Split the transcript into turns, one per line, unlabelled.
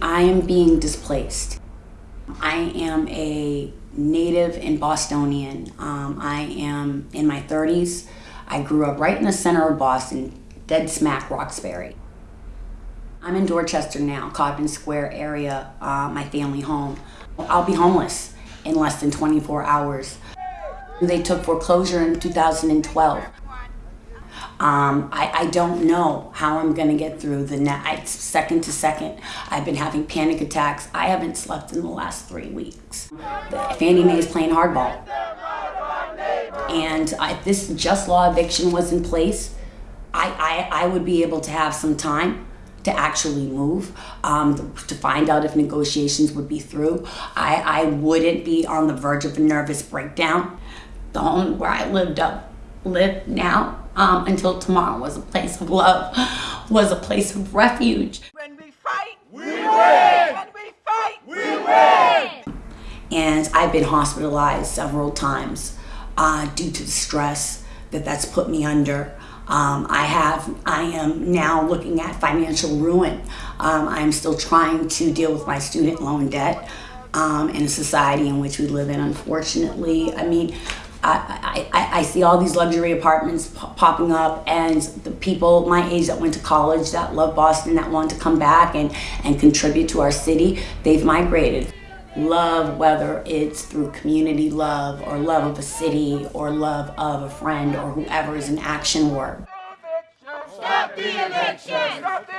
I am being displaced. I am a native and Bostonian. Um, I am in my 30s. I grew up right in the center of Boston, dead smack Roxbury. I'm in Dorchester now, Codman Square area, uh, my family home. I'll be homeless in less than 24 hours. They took foreclosure in 2012. Um, I, I don't know how I'm going to get through the night, second to second. I've been having panic attacks. I haven't slept in the last three weeks. Fannie Mae is playing hardball. And if this just law eviction was in place, I, I, I would be able to have some time to actually move, um, to find out if negotiations would be through. I, I wouldn't be on the verge of a nervous breakdown. The home where I lived up, live now um, until tomorrow was a place of love, was a place of refuge.
When we fight, we win. When we fight, we win.
And I've been hospitalized several times uh, due to the stress that that's put me under. Um, I have, I am now looking at financial ruin. Um, I'm still trying to deal with my student loan debt um, in a society in which we live in, unfortunately. I mean, I, I, I see all these luxury apartments popping up and the people my age that went to college that love Boston that want to come back and, and contribute to our city, they've migrated. Love, whether it's through community love or love of a city or love of a friend or whoever is an action work.
Stop the eviction! Stop the eviction!